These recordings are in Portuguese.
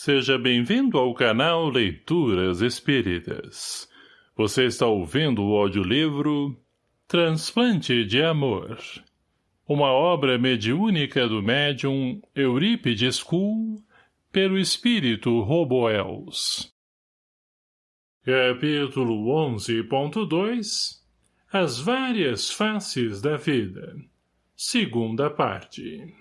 Seja bem-vindo ao canal Leituras Espíritas. Você está ouvindo o audiolivro Transplante de Amor. Uma obra mediúnica do médium Eurípides Kuhl pelo espírito Roboels. Capítulo 11.2 As várias faces da vida. Segunda parte.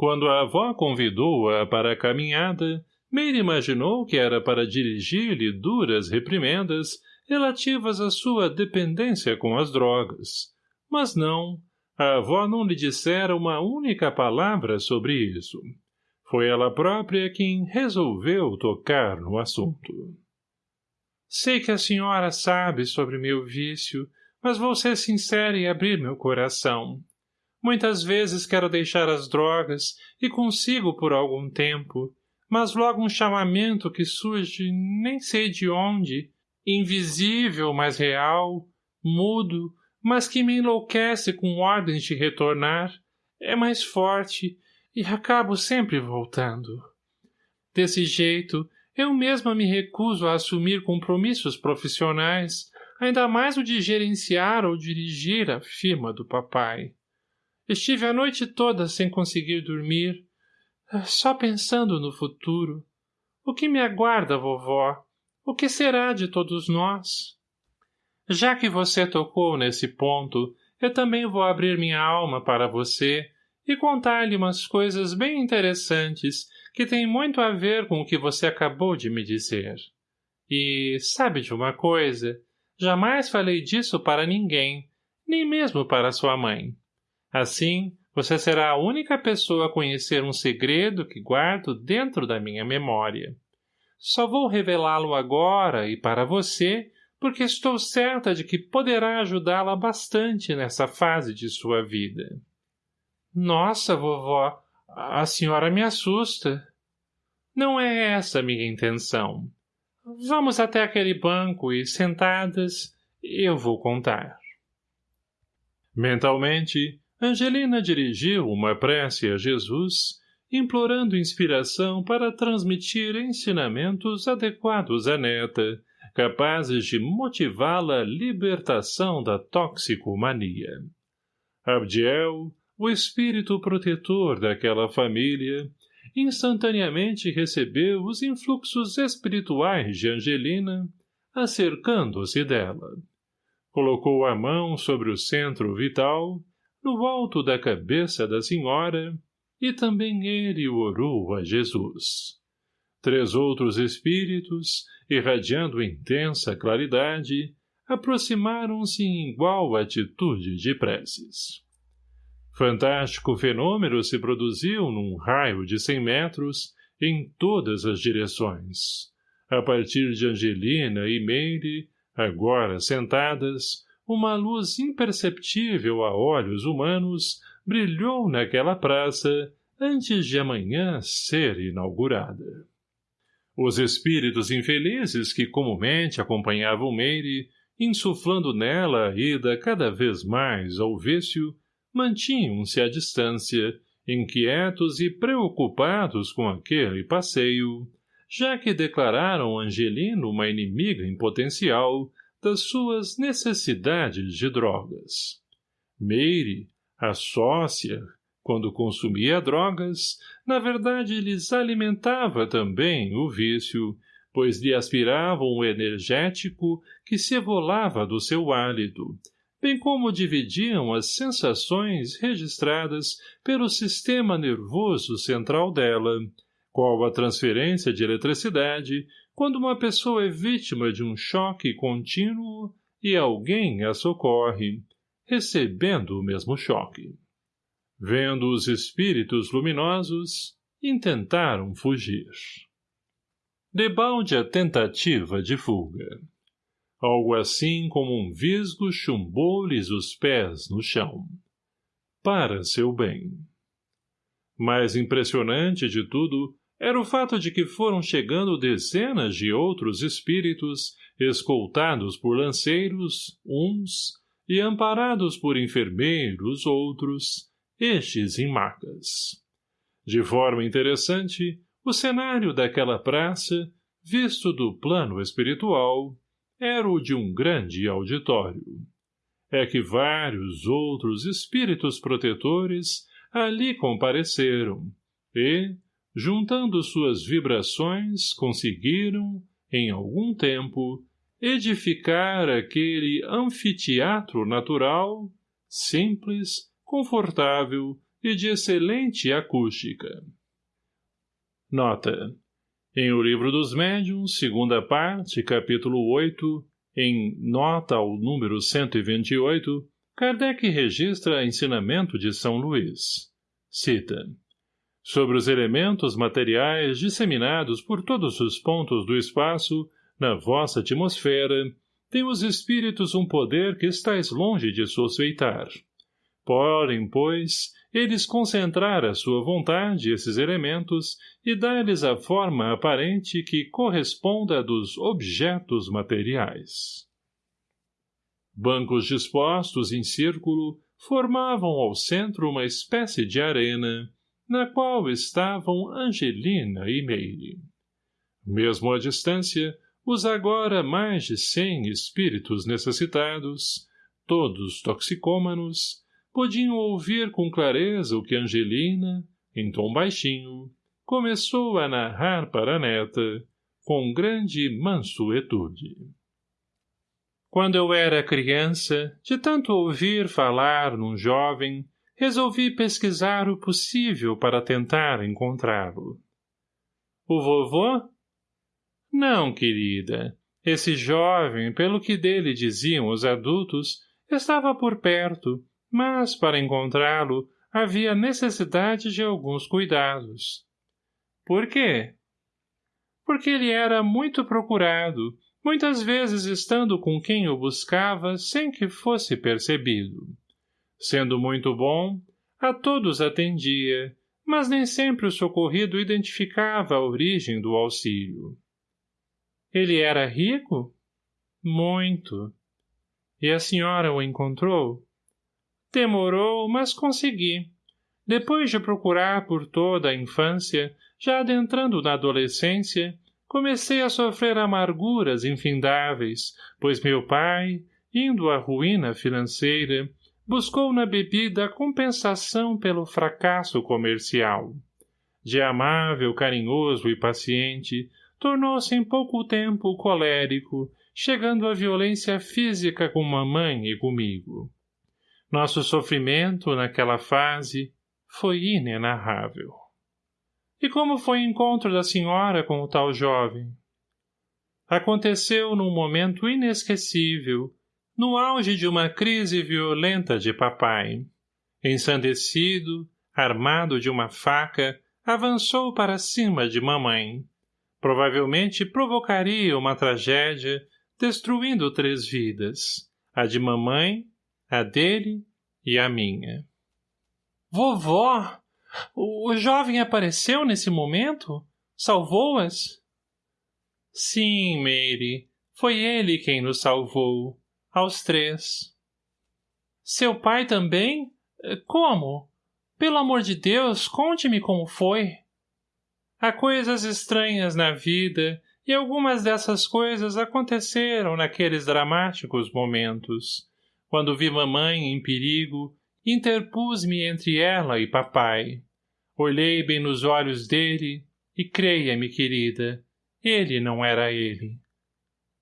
Quando a avó convidou-a para a caminhada, Meire imaginou que era para dirigir-lhe duras reprimendas relativas à sua dependência com as drogas. Mas não, a avó não lhe dissera uma única palavra sobre isso. Foi ela própria quem resolveu tocar no assunto. Sei que a senhora sabe sobre meu vício, mas vou ser sincera e abrir meu coração. Muitas vezes quero deixar as drogas e consigo por algum tempo, mas logo um chamamento que surge nem sei de onde, invisível, mas real, mudo, mas que me enlouquece com ordens de retornar, é mais forte e acabo sempre voltando. Desse jeito, eu mesma me recuso a assumir compromissos profissionais, ainda mais o de gerenciar ou dirigir a firma do papai. Estive a noite toda sem conseguir dormir, só pensando no futuro. O que me aguarda, vovó? O que será de todos nós? Já que você tocou nesse ponto, eu também vou abrir minha alma para você e contar-lhe umas coisas bem interessantes que têm muito a ver com o que você acabou de me dizer. E, sabe de uma coisa? Jamais falei disso para ninguém, nem mesmo para sua mãe. Assim, você será a única pessoa a conhecer um segredo que guardo dentro da minha memória. Só vou revelá-lo agora e para você, porque estou certa de que poderá ajudá-la bastante nessa fase de sua vida. Nossa, vovó, a senhora me assusta. Não é essa minha intenção. Vamos até aquele banco e, sentadas, eu vou contar. Mentalmente, Angelina dirigiu uma prece a Jesus, implorando inspiração para transmitir ensinamentos adequados à neta, capazes de motivá-la à libertação da toxicomania. Abdiel, o espírito protetor daquela família, instantaneamente recebeu os influxos espirituais de Angelina, acercando-se dela. Colocou a mão sobre o centro vital no alto da cabeça da senhora, e também ele orou a Jesus. Três outros espíritos, irradiando intensa claridade, aproximaram-se em igual atitude de preces. Fantástico fenômeno se produziu num raio de cem metros em todas as direções. A partir de Angelina e Meire, agora sentadas, uma luz imperceptível a olhos humanos brilhou naquela praça antes de amanhã ser inaugurada. Os espíritos infelizes que comumente acompanhavam Meire, insuflando nela a ida cada vez mais ao vício, mantinham-se à distância, inquietos e preocupados com aquele passeio, já que declararam Angelino uma inimiga em potencial, das suas necessidades de drogas. Meire, a sócia, quando consumia drogas, na verdade lhes alimentava também o vício, pois lhe aspiravam o energético que se evolava do seu hálito, bem como dividiam as sensações registradas pelo sistema nervoso central dela, qual a transferência de eletricidade quando uma pessoa é vítima de um choque contínuo e alguém a socorre, recebendo o mesmo choque. Vendo os espíritos luminosos, intentaram fugir. Debalde a tentativa de fuga. Algo assim como um visgo chumbou-lhes os pés no chão. Para seu bem. Mais impressionante de tudo era o fato de que foram chegando dezenas de outros espíritos, escoltados por lanceiros, uns, e amparados por enfermeiros, outros, estes em macas. De forma interessante, o cenário daquela praça, visto do plano espiritual, era o de um grande auditório. É que vários outros espíritos protetores ali compareceram e, juntando suas vibrações, conseguiram, em algum tempo, edificar aquele anfiteatro natural, simples, confortável e de excelente acústica. Nota. Em O Livro dos Médiuns, segunda parte, capítulo 8, em nota ao número 128, Kardec registra ensinamento de São Luís. Cita. Sobre os elementos materiais disseminados por todos os pontos do espaço, na vossa atmosfera, têm os espíritos um poder que estáis longe de suspeitar. Podem, pois, eles concentrar a sua vontade esses elementos e dar-lhes a forma aparente que corresponda à dos objetos materiais. Bancos dispostos em círculo formavam ao centro uma espécie de arena, na qual estavam Angelina e Meire. Mesmo à distância, os agora mais de cem espíritos necessitados, todos toxicômanos, podiam ouvir com clareza o que Angelina, em tom baixinho, começou a narrar para a neta, com grande mansuetude. Quando eu era criança, de tanto ouvir falar num jovem, resolvi pesquisar o possível para tentar encontrá-lo. O vovô? Não, querida. Esse jovem, pelo que dele diziam os adultos, estava por perto, mas, para encontrá-lo, havia necessidade de alguns cuidados. Por quê? Porque ele era muito procurado, muitas vezes estando com quem o buscava sem que fosse percebido. Sendo muito bom, a todos atendia, mas nem sempre o socorrido identificava a origem do auxílio. Ele era rico? Muito. E a senhora o encontrou? Demorou, mas consegui. Depois de procurar por toda a infância, já adentrando na adolescência, comecei a sofrer amarguras infindáveis, pois meu pai, indo à ruína financeira, buscou na bebida compensação pelo fracasso comercial. De amável, carinhoso e paciente, tornou-se em pouco tempo colérico, chegando à violência física com mamãe e comigo. Nosso sofrimento, naquela fase, foi inenarrável. E como foi o encontro da senhora com o tal jovem? Aconteceu num momento inesquecível, no auge de uma crise violenta de papai. Ensandecido, armado de uma faca, avançou para cima de mamãe. Provavelmente provocaria uma tragédia, destruindo três vidas, a de mamãe, a dele e a minha. Vovó! O jovem apareceu nesse momento? Salvou-as? Sim, Mary. Foi ele quem nos salvou. Aos três. Seu pai também? Como? Pelo amor de Deus, conte-me como foi. Há coisas estranhas na vida, e algumas dessas coisas aconteceram naqueles dramáticos momentos. Quando vi mamãe em perigo, interpus-me entre ela e papai. Olhei bem nos olhos dele e creia-me, querida, ele não era ele.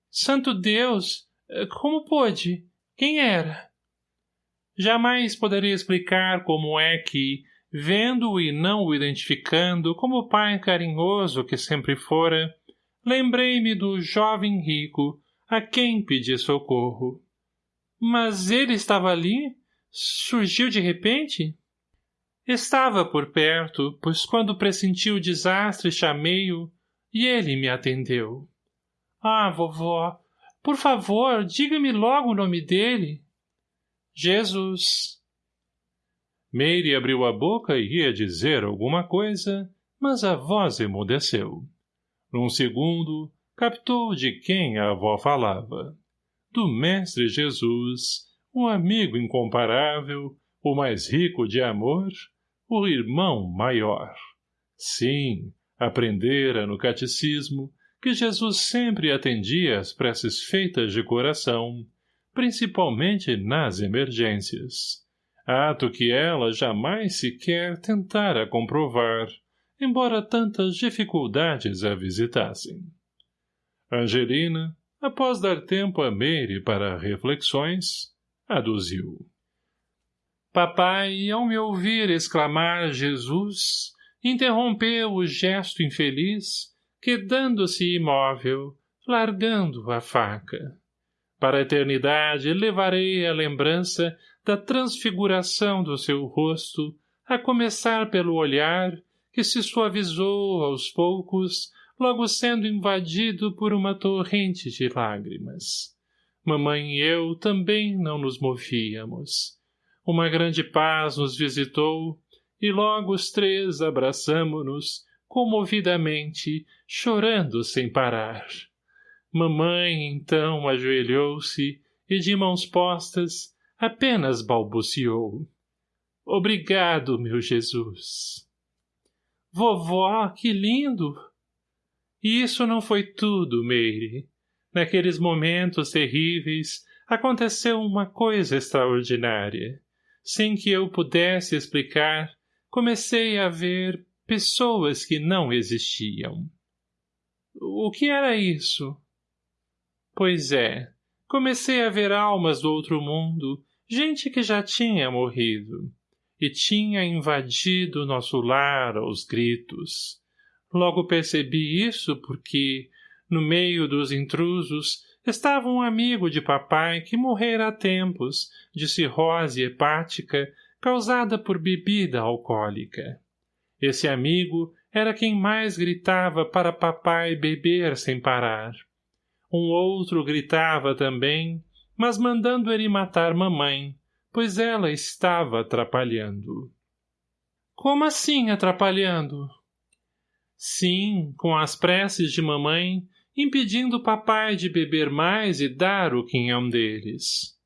Santo Deus! Como pôde? Quem era? Jamais poderia explicar como é que, vendo-o e não o identificando como pai carinhoso que sempre fora, lembrei-me do jovem rico a quem pedi socorro. Mas ele estava ali? Surgiu de repente? Estava por perto, pois quando pressenti o desastre chamei-o, e ele me atendeu. Ah, vovó, por favor, diga-me logo o nome dele. Jesus. Meire abriu a boca e ia dizer alguma coisa, mas a voz emudeceu. Num segundo, captou de quem a avó falava do Mestre Jesus, um amigo incomparável, o mais rico de amor, o irmão maior. Sim, Aprendera no catecismo que Jesus sempre atendia às preces feitas de coração, principalmente nas emergências, ato que ela jamais sequer tentara comprovar, embora tantas dificuldades a visitassem. Angelina, após dar tempo a Meire para reflexões, aduziu. Papai, ao me ouvir exclamar Jesus, interrompeu o gesto infeliz, quedando-se imóvel, largando a faca. Para a eternidade levarei a lembrança da transfiguração do seu rosto, a começar pelo olhar que se suavizou aos poucos, logo sendo invadido por uma torrente de lágrimas. Mamãe e eu também não nos movíamos. Uma grande paz nos visitou, e logo os três abraçamo-nos, comovidamente, chorando sem parar. Mamãe, então, ajoelhou-se e, de mãos postas, apenas balbuciou. Obrigado, meu Jesus. Vovó, que lindo! E isso não foi tudo, Meire. Naqueles momentos terríveis, aconteceu uma coisa extraordinária. Sem que eu pudesse explicar, comecei a ver pessoas que não existiam. O que era isso? Pois é, comecei a ver almas do outro mundo, gente que já tinha morrido, e tinha invadido nosso lar aos gritos. Logo percebi isso porque, no meio dos intrusos, estava um amigo de papai que morrera há tempos, de cirrose hepática, causada por bebida alcoólica. Esse amigo era quem mais gritava para papai beber sem parar. Um outro gritava também, mas mandando ele matar mamãe, pois ela estava atrapalhando. Como assim atrapalhando? Sim, com as preces de mamãe, impedindo papai de beber mais e dar o quinhão deles.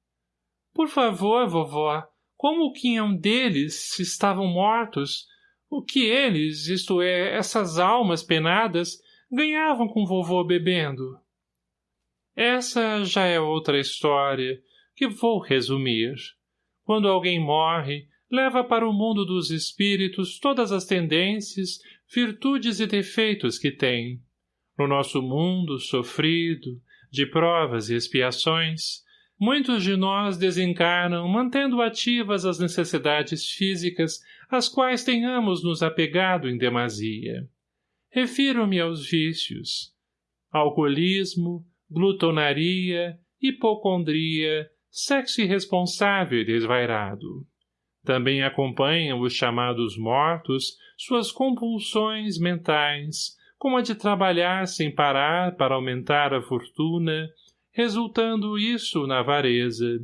Por favor, vovó, como o quinhão deles estavam mortos, o que eles, isto é, essas almas penadas, ganhavam com vovô bebendo? Essa já é outra história, que vou resumir. Quando alguém morre, leva para o mundo dos espíritos todas as tendências, virtudes e defeitos que tem. No nosso mundo sofrido, de provas e expiações, Muitos de nós desencarnam mantendo ativas as necessidades físicas às quais tenhamos nos apegado em demasia. Refiro-me aos vícios. Alcoolismo, glutonaria, hipocondria, sexo irresponsável e desvairado. Também acompanham os chamados mortos suas compulsões mentais, como a de trabalhar sem parar para aumentar a fortuna, resultando isso na avareza.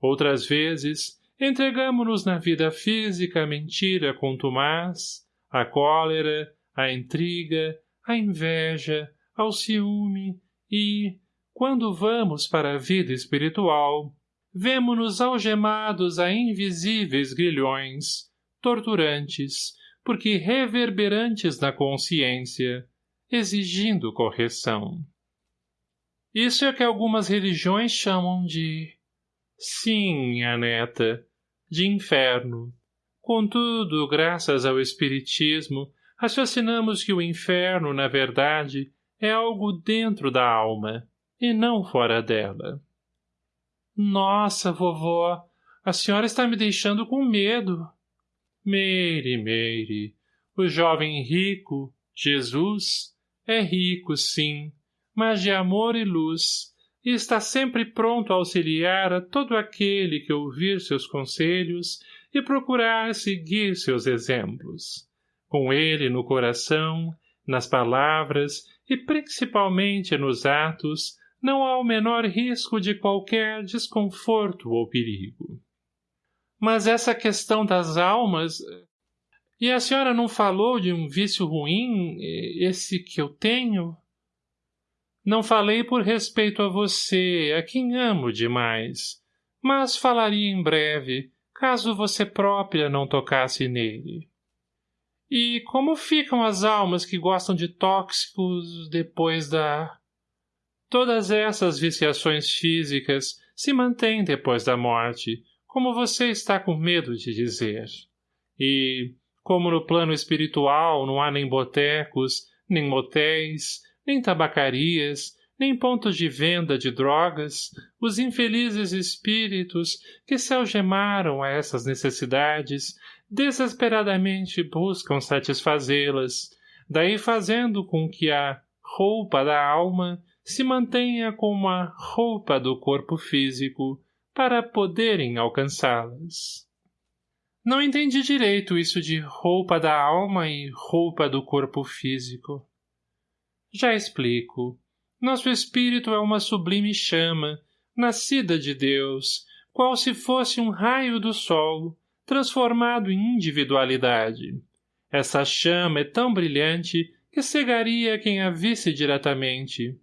Outras vezes, entregamo-nos na vida física à mentira contumaz, à cólera, à intriga, à inveja, ao ciúme e, quando vamos para a vida espiritual, vemo-nos algemados a invisíveis grilhões, torturantes, porque reverberantes na consciência, exigindo correção. Isso é o que algumas religiões chamam de... Sim, minha neta, de inferno. Contudo, graças ao Espiritismo, raciocinamos que o inferno, na verdade, é algo dentro da alma, e não fora dela. Nossa, vovó, a senhora está me deixando com medo. Meire, Meire, o jovem rico, Jesus, é rico, sim, mas de amor e luz, e está sempre pronto a auxiliar a todo aquele que ouvir seus conselhos e procurar seguir seus exemplos. Com ele no coração, nas palavras e principalmente nos atos, não há o menor risco de qualquer desconforto ou perigo. Mas essa questão das almas... E a senhora não falou de um vício ruim, esse que eu tenho? Não falei por respeito a você, a quem amo demais, mas falaria em breve, caso você própria não tocasse nele. E como ficam as almas que gostam de tóxicos depois da... Todas essas viciações físicas se mantêm depois da morte, como você está com medo de dizer. E, como no plano espiritual não há nem botecos, nem motéis, nem tabacarias, nem pontos de venda de drogas, os infelizes espíritos que se algemaram a essas necessidades desesperadamente buscam satisfazê-las, daí fazendo com que a roupa da alma se mantenha como a roupa do corpo físico para poderem alcançá-las. Não entendi direito isso de roupa da alma e roupa do corpo físico. Já explico. Nosso espírito é uma sublime chama, nascida de Deus, qual se fosse um raio do sol, transformado em individualidade. Essa chama é tão brilhante que cegaria quem a visse diretamente.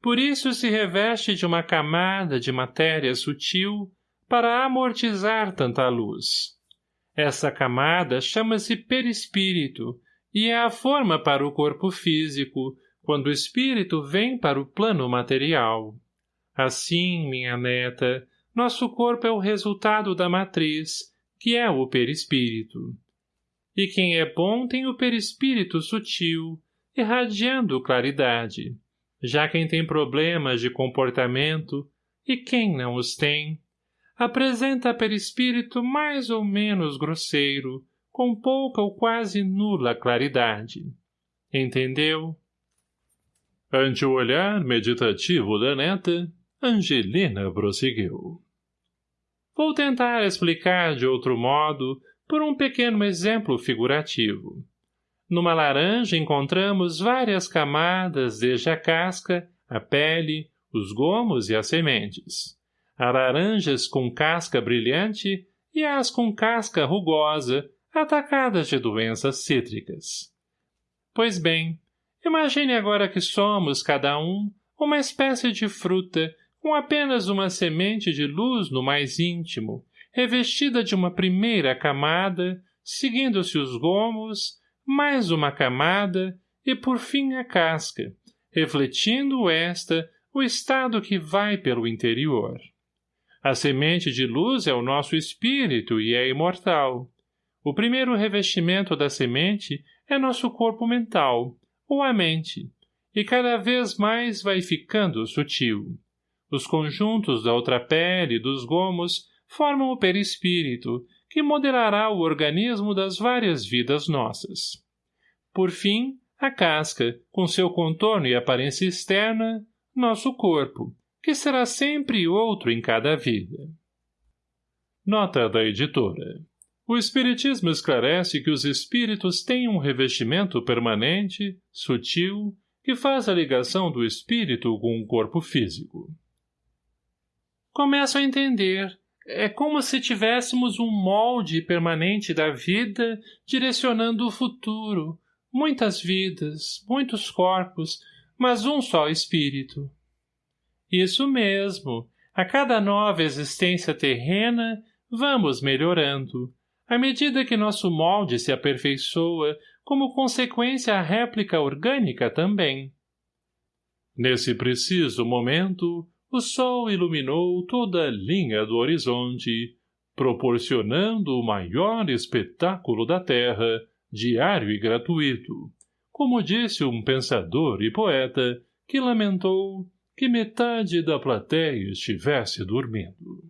Por isso se reveste de uma camada de matéria sutil para amortizar tanta luz. Essa camada chama-se perispírito e é a forma para o corpo físico, quando o espírito vem para o plano material. Assim, minha neta, nosso corpo é o resultado da matriz, que é o perispírito. E quem é bom tem o perispírito sutil, irradiando claridade. Já quem tem problemas de comportamento, e quem não os tem, apresenta perispírito mais ou menos grosseiro, com pouca ou quase nula claridade. Entendeu? Ante o olhar meditativo da neta, Angelina prosseguiu. Vou tentar explicar de outro modo por um pequeno exemplo figurativo. Numa laranja encontramos várias camadas desde a casca, a pele, os gomos e as sementes. Há laranjas com casca brilhante e as com casca rugosa, atacadas de doenças cítricas. Pois bem, Imagine agora que somos, cada um, uma espécie de fruta, com apenas uma semente de luz no mais íntimo, revestida de uma primeira camada, seguindo-se os gomos, mais uma camada e por fim a casca, refletindo esta o estado que vai pelo interior. A semente de luz é o nosso espírito e é imortal. O primeiro revestimento da semente é nosso corpo mental, ou a mente, e cada vez mais vai ficando sutil. Os conjuntos da outra pele e dos gomos formam o perispírito, que modelará o organismo das várias vidas nossas. Por fim, a casca, com seu contorno e aparência externa, nosso corpo, que será sempre outro em cada vida. Nota da editora o Espiritismo esclarece que os espíritos têm um revestimento permanente, sutil, que faz a ligação do espírito com o corpo físico. Começo a entender. É como se tivéssemos um molde permanente da vida direcionando o futuro. Muitas vidas, muitos corpos, mas um só espírito. Isso mesmo. A cada nova existência terrena, vamos melhorando à medida que nosso molde se aperfeiçoa, como consequência a réplica orgânica também. Nesse preciso momento, o sol iluminou toda a linha do horizonte, proporcionando o maior espetáculo da terra, diário e gratuito, como disse um pensador e poeta que lamentou que metade da plateia estivesse dormindo.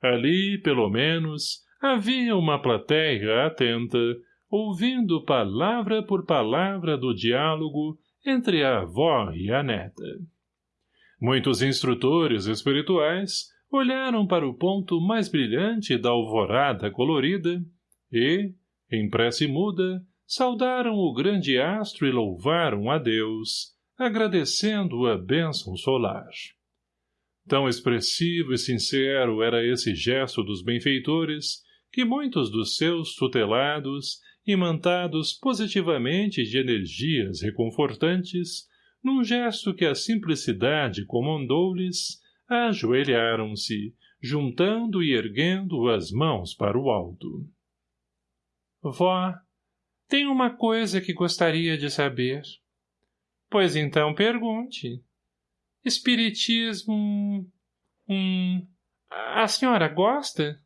Ali, pelo menos, Havia uma plateia atenta, ouvindo palavra por palavra do diálogo entre a avó e a neta. Muitos instrutores espirituais olharam para o ponto mais brilhante da alvorada colorida e, em prece muda, saudaram o grande astro e louvaram a Deus, agradecendo a bênção solar. Tão expressivo e sincero era esse gesto dos benfeitores que muitos dos seus tutelados, imantados positivamente de energias reconfortantes, num gesto que a simplicidade comandou-lhes, ajoelharam-se, juntando e erguendo as mãos para o alto. Vó, Tem uma coisa que gostaria de saber. Pois então pergunte. Espiritismo... Hum... A senhora gosta?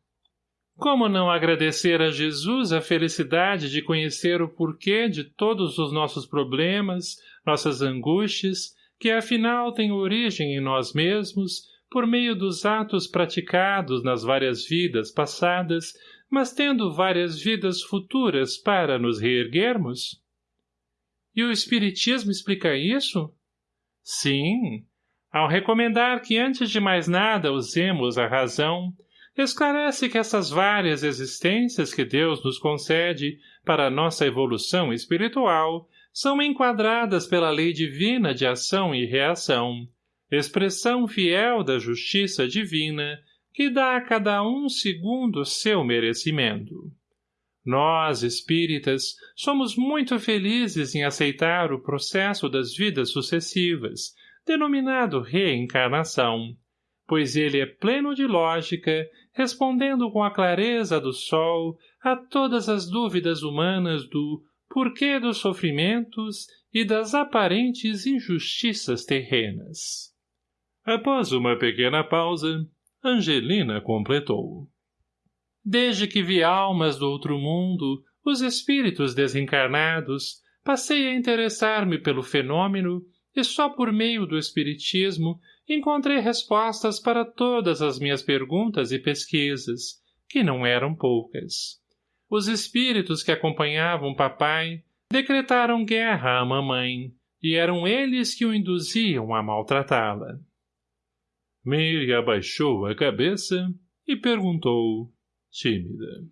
Como não agradecer a Jesus a felicidade de conhecer o porquê de todos os nossos problemas, nossas angústias, que afinal têm origem em nós mesmos, por meio dos atos praticados nas várias vidas passadas, mas tendo várias vidas futuras para nos reerguermos? E o Espiritismo explica isso? Sim, ao recomendar que antes de mais nada usemos a razão, esclarece que essas várias existências que Deus nos concede para a nossa evolução espiritual são enquadradas pela lei divina de ação e reação, expressão fiel da justiça divina que dá a cada um segundo seu merecimento. Nós, espíritas, somos muito felizes em aceitar o processo das vidas sucessivas, denominado reencarnação, pois ele é pleno de lógica, respondendo com a clareza do sol a todas as dúvidas humanas do porquê dos sofrimentos e das aparentes injustiças terrenas. Após uma pequena pausa, Angelina completou. Desde que vi almas do outro mundo, os espíritos desencarnados, passei a interessar-me pelo fenômeno e só por meio do espiritismo encontrei respostas para todas as minhas perguntas e pesquisas, que não eram poucas. Os espíritos que acompanhavam papai decretaram guerra à mamãe, e eram eles que o induziam a maltratá-la. Mary abaixou a cabeça e perguntou, tímida.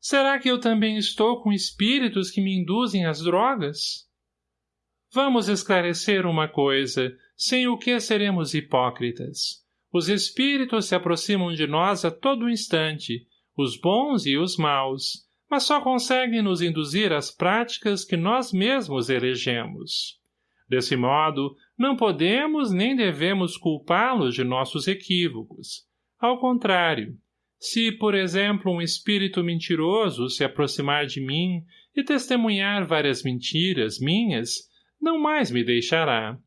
Será que eu também estou com espíritos que me induzem às drogas? Vamos esclarecer uma coisa, sem o que seremos hipócritas. Os espíritos se aproximam de nós a todo instante, os bons e os maus, mas só conseguem nos induzir às práticas que nós mesmos elegemos. Desse modo, não podemos nem devemos culpá-los de nossos equívocos. Ao contrário, se, por exemplo, um espírito mentiroso se aproximar de mim e testemunhar várias mentiras minhas, não mais me deixará.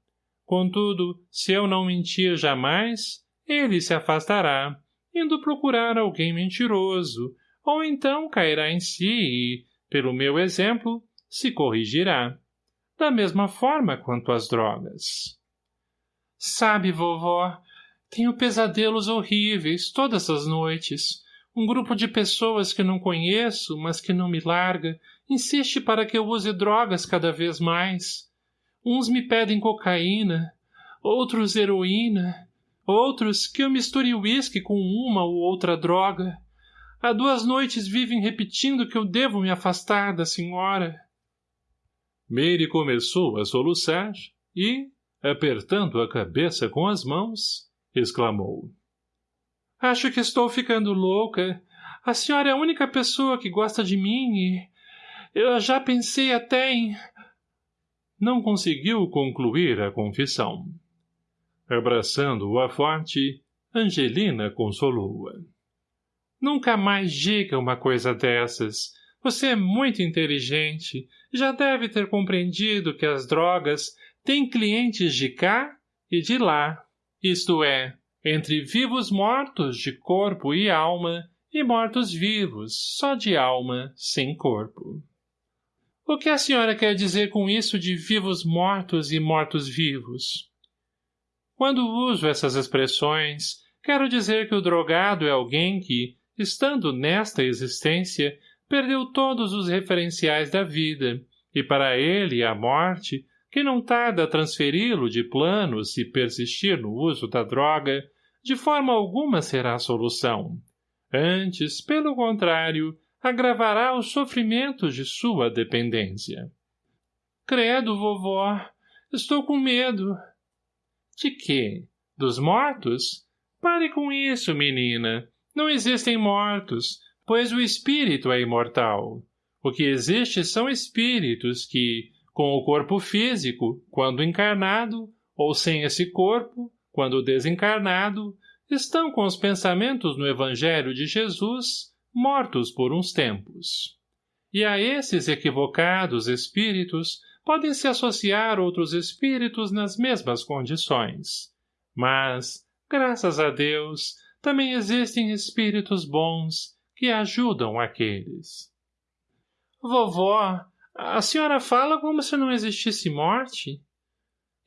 Contudo, se eu não mentir jamais, ele se afastará, indo procurar alguém mentiroso, ou então cairá em si e, pelo meu exemplo, se corrigirá. Da mesma forma quanto às drogas. Sabe, vovó, tenho pesadelos horríveis todas as noites. Um grupo de pessoas que não conheço, mas que não me larga, insiste para que eu use drogas cada vez mais. Uns me pedem cocaína, outros heroína, outros que eu misture uísque com uma ou outra droga. Há duas noites vivem repetindo que eu devo me afastar da senhora. Mary começou a soluçar e, apertando a cabeça com as mãos, exclamou. Acho que estou ficando louca. A senhora é a única pessoa que gosta de mim e... Eu já pensei até em não conseguiu concluir a confissão. Abraçando-o a forte, Angelina consolou-a. Nunca mais diga uma coisa dessas. Você é muito inteligente. Já deve ter compreendido que as drogas têm clientes de cá e de lá. Isto é, entre vivos mortos de corpo e alma e mortos-vivos, só de alma, sem corpo. O que a senhora quer dizer com isso de vivos mortos e mortos-vivos? Quando uso essas expressões, quero dizer que o drogado é alguém que, estando nesta existência, perdeu todos os referenciais da vida, e para ele a morte, que não tarda a transferi-lo de plano se persistir no uso da droga, de forma alguma será a solução. Antes, pelo contrário, agravará os sofrimentos de sua dependência. Credo, vovó, estou com medo. De quê? Dos mortos? Pare com isso, menina. Não existem mortos, pois o espírito é imortal. O que existe são espíritos que, com o corpo físico, quando encarnado, ou sem esse corpo, quando desencarnado, estão com os pensamentos no Evangelho de Jesus mortos por uns tempos. e a esses equivocados espíritos podem se associar outros espíritos nas mesmas condições. Mas, graças a Deus, também existem espíritos bons que ajudam aqueles. Vovó, a senhora fala como se não existisse morte?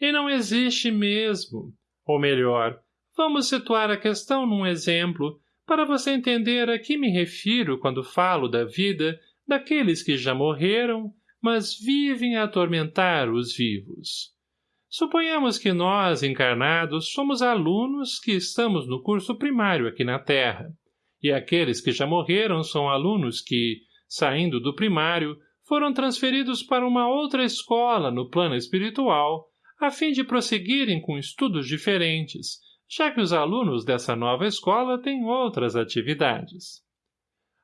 E não existe mesmo. Ou melhor, vamos situar a questão num exemplo para você entender a que me refiro quando falo da vida daqueles que já morreram, mas vivem a atormentar os vivos. Suponhamos que nós, encarnados, somos alunos que estamos no curso primário aqui na Terra, e aqueles que já morreram são alunos que, saindo do primário, foram transferidos para uma outra escola no plano espiritual, a fim de prosseguirem com estudos diferentes, já que os alunos dessa nova escola têm outras atividades.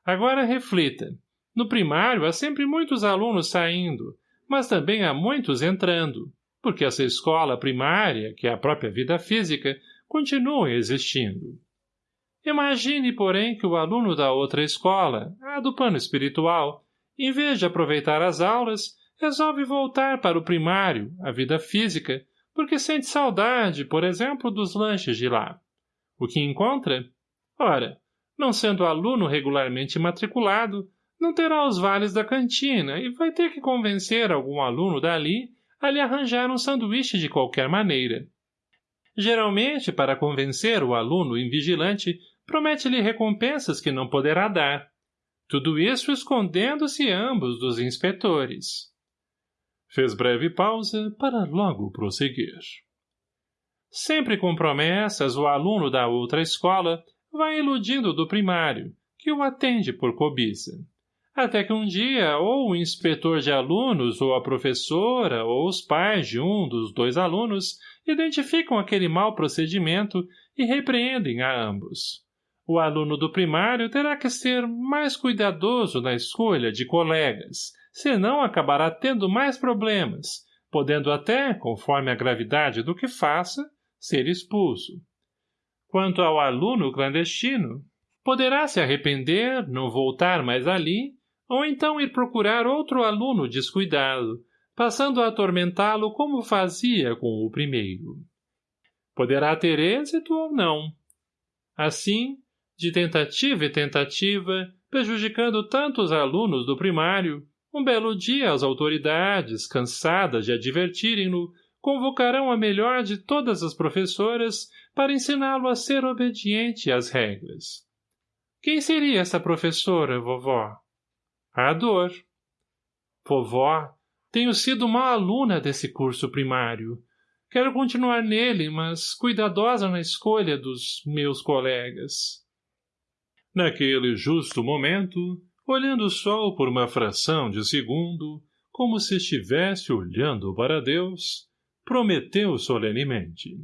Agora reflita. No primário há sempre muitos alunos saindo, mas também há muitos entrando, porque essa escola primária, que é a própria vida física, continua existindo. Imagine, porém, que o aluno da outra escola, a do plano espiritual, em vez de aproveitar as aulas, resolve voltar para o primário, a vida física, porque sente saudade, por exemplo, dos lanches de lá. O que encontra? Ora, não sendo aluno regularmente matriculado, não terá os vales da cantina e vai ter que convencer algum aluno dali a lhe arranjar um sanduíche de qualquer maneira. Geralmente, para convencer o aluno invigilante, promete-lhe recompensas que não poderá dar. Tudo isso escondendo-se ambos dos inspetores. Fez breve pausa para logo prosseguir. Sempre com promessas, o aluno da outra escola vai iludindo do primário, que o atende por cobiça até que um dia ou o inspetor de alunos ou a professora ou os pais de um dos dois alunos identificam aquele mau procedimento e repreendem a ambos. O aluno do primário terá que ser mais cuidadoso na escolha de colegas, senão acabará tendo mais problemas, podendo até, conforme a gravidade do que faça, ser expulso. Quanto ao aluno clandestino, poderá se arrepender, não voltar mais ali ou então ir procurar outro aluno descuidado, passando a atormentá-lo como fazia com o primeiro. Poderá ter êxito ou não. Assim, de tentativa e tentativa, prejudicando tantos alunos do primário, um belo dia as autoridades, cansadas de advertirem-no, convocarão a melhor de todas as professoras para ensiná-lo a ser obediente às regras. Quem seria essa professora, vovó? A dor. Vovó, tenho sido uma aluna desse curso primário. Quero continuar nele, mas cuidadosa na escolha dos meus colegas. Naquele justo momento, olhando o sol por uma fração de segundo, como se estivesse olhando para Deus, prometeu solenemente.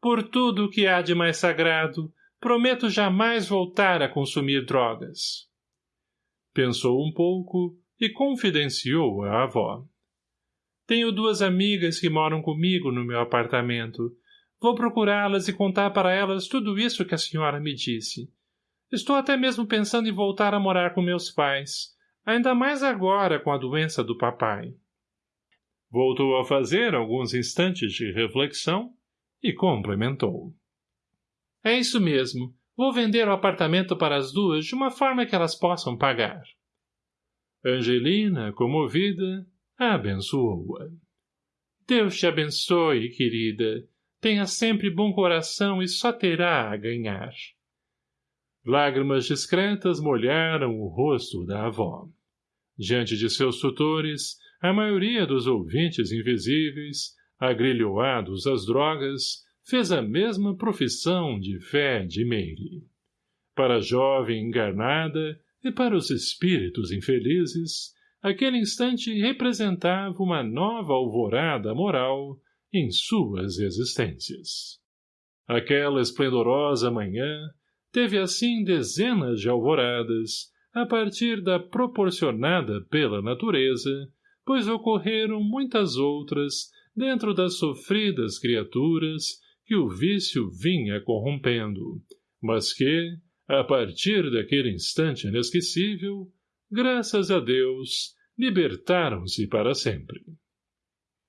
Por tudo que há de mais sagrado, prometo jamais voltar a consumir drogas. Pensou um pouco e confidenciou à avó. Tenho duas amigas que moram comigo no meu apartamento. Vou procurá-las e contar para elas tudo isso que a senhora me disse. Estou até mesmo pensando em voltar a morar com meus pais, ainda mais agora com a doença do papai. Voltou a fazer alguns instantes de reflexão e complementou. É isso mesmo. Vou vender o apartamento para as duas de uma forma que elas possam pagar. Angelina, comovida, abençoou-a. Deus te abençoe, querida. Tenha sempre bom coração e só terá a ganhar. Lágrimas discretas molharam o rosto da avó. Diante de seus tutores, a maioria dos ouvintes invisíveis, agrilhoados às drogas, fez a mesma profissão de fé de Meire. Para a jovem enganada e para os espíritos infelizes, aquele instante representava uma nova alvorada moral em suas existências. Aquela esplendorosa manhã teve assim dezenas de alvoradas, a partir da proporcionada pela natureza, pois ocorreram muitas outras dentro das sofridas criaturas que o vício vinha corrompendo, mas que, a partir daquele instante inesquecível, graças a Deus, libertaram-se para sempre.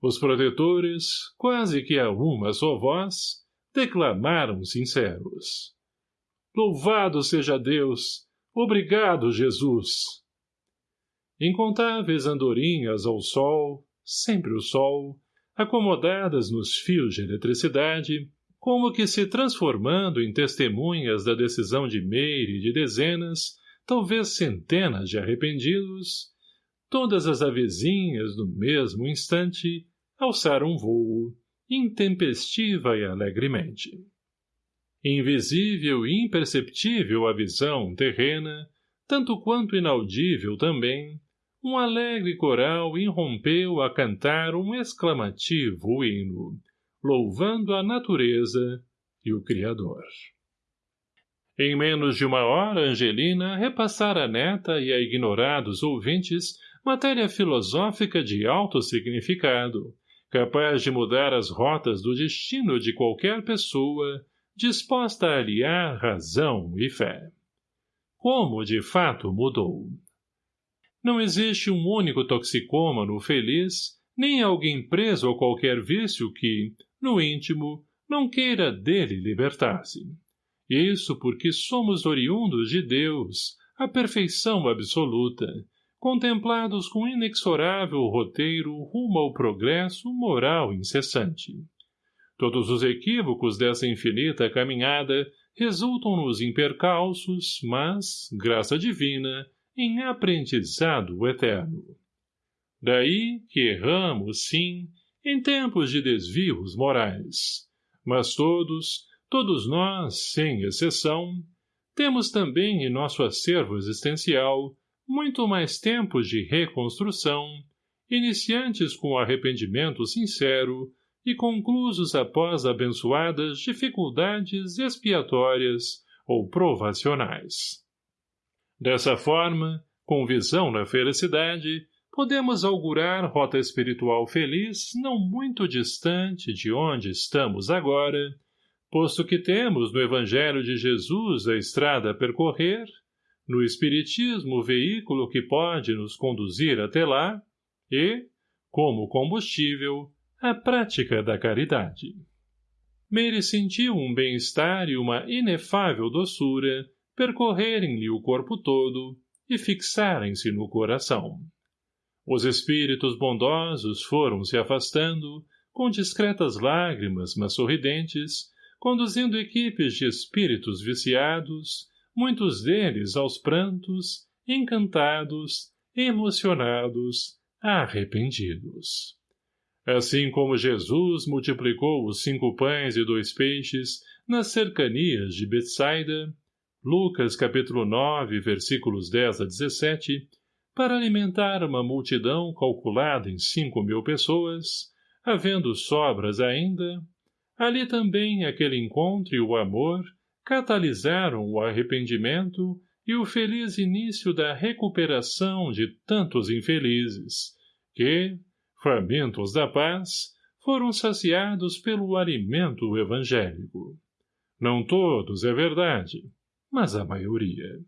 Os protetores, quase que a uma só voz, declamaram sinceros. Louvado seja Deus! Obrigado, Jesus! Incontáveis andorinhas ao sol, sempre o sol, acomodadas nos fios de eletricidade, como que se transformando em testemunhas da decisão de Meire e de dezenas, talvez centenas de arrependidos, todas as avezinhas, no mesmo instante, alçaram voo, intempestiva e alegremente. Invisível e imperceptível a visão terrena, tanto quanto inaudível também, um alegre coral irrompeu a cantar um exclamativo hino, louvando a natureza e o Criador. Em menos de uma hora, Angelina repassara a neta e a ignorados ouvintes matéria filosófica de alto significado, capaz de mudar as rotas do destino de qualquer pessoa, disposta a aliar razão e fé. Como, de fato, mudou. Não existe um único toxicômano feliz, nem alguém preso a qualquer vício que, no íntimo, não queira dele libertar-se. Isso porque somos oriundos de Deus, a perfeição absoluta, contemplados com inexorável roteiro rumo ao progresso moral incessante. Todos os equívocos dessa infinita caminhada resultam-nos em percalços, mas, graça divina, em aprendizado eterno. Daí que erramos, sim, em tempos de desvios morais. Mas todos, todos nós, sem exceção, temos também em nosso acervo existencial muito mais tempos de reconstrução, iniciantes com arrependimento sincero e conclusos após abençoadas dificuldades expiatórias ou provacionais. Dessa forma, com visão na felicidade, podemos augurar rota espiritual feliz não muito distante de onde estamos agora, posto que temos no Evangelho de Jesus a estrada a percorrer no Espiritismo o veículo que pode nos conduzir até lá e, como combustível, a prática da caridade. Meire sentiu um bem-estar e uma inefável doçura percorrerem-lhe o corpo todo e fixarem-se no coração. Os espíritos bondosos foram se afastando, com discretas lágrimas, mas sorridentes, conduzindo equipes de espíritos viciados, muitos deles aos prantos, encantados, emocionados, arrependidos. Assim como Jesus multiplicou os cinco pães e dois peixes nas cercanias de Betsaida, Lucas capítulo 9, versículos 10 a 17, para alimentar uma multidão calculada em cinco mil pessoas, havendo sobras ainda, ali também aquele encontro e o amor catalisaram o arrependimento e o feliz início da recuperação de tantos infelizes, que, famintos da paz, foram saciados pelo alimento evangélico. Não todos, é verdade, mas a maioria.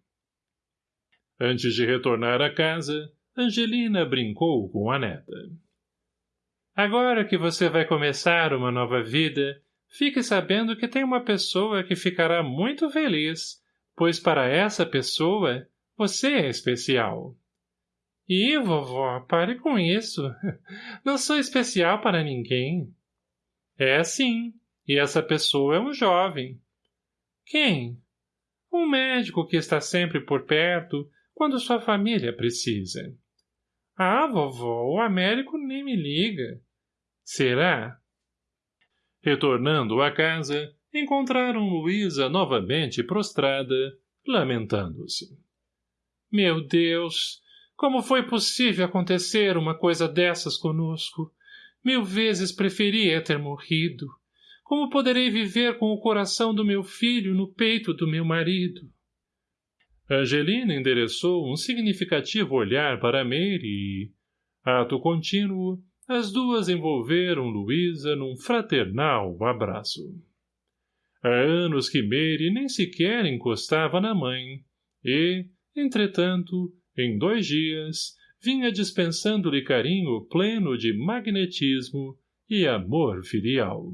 Antes de retornar à casa, Angelina brincou com a neta. Agora que você vai começar uma nova vida, Fique sabendo que tem uma pessoa que ficará muito feliz, pois para essa pessoa você é especial. Ih, vovó, pare com isso. Não sou especial para ninguém. É sim, e essa pessoa é um jovem. Quem? Um médico que está sempre por perto quando sua família precisa. Ah, vovó, o Américo nem me liga. Será? Retornando à casa, encontraram Luísa novamente prostrada, lamentando-se. Meu Deus! Como foi possível acontecer uma coisa dessas conosco? Mil vezes preferia ter morrido. Como poderei viver com o coração do meu filho no peito do meu marido? Angelina endereçou um significativo olhar para Mary e, ato contínuo, as duas envolveram Luísa num fraternal abraço. Há anos que Mary nem sequer encostava na mãe, e, entretanto, Em dois dias, vinha dispensando-lhe carinho pleno de magnetismo e amor filial.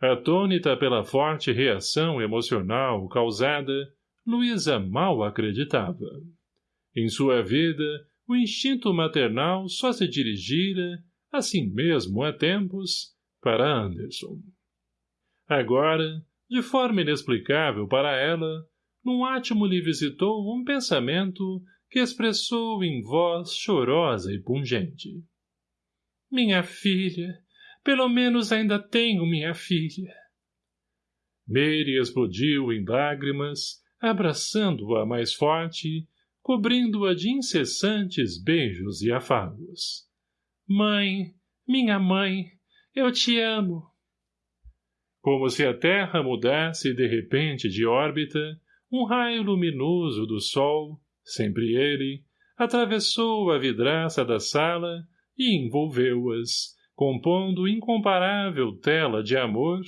Atônita pela forte reação emocional causada, Luísa mal acreditava. Em sua vida, o instinto maternal só se dirigira, assim mesmo há tempos, para Anderson. Agora, de forma inexplicável para ela, num átimo lhe visitou um pensamento que expressou em voz chorosa e pungente. Minha filha, pelo menos ainda tenho minha filha. Mary explodiu em lágrimas, abraçando-a mais forte, cobrindo-a de incessantes beijos e afagos. Mãe, minha mãe, eu te amo. Como se a terra mudasse de repente de órbita, um raio luminoso do sol, sempre ele, atravessou a vidraça da sala e envolveu-as, compondo incomparável tela de amor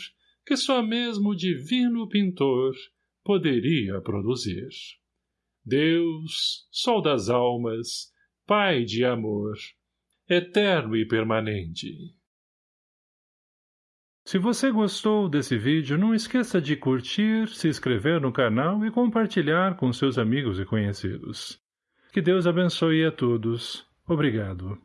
que só mesmo o divino pintor poderia produzir. Deus, Sol das almas, Pai de amor, eterno e permanente. Se você gostou desse vídeo, não esqueça de curtir, se inscrever no canal e compartilhar com seus amigos e conhecidos. Que Deus abençoe a todos. Obrigado.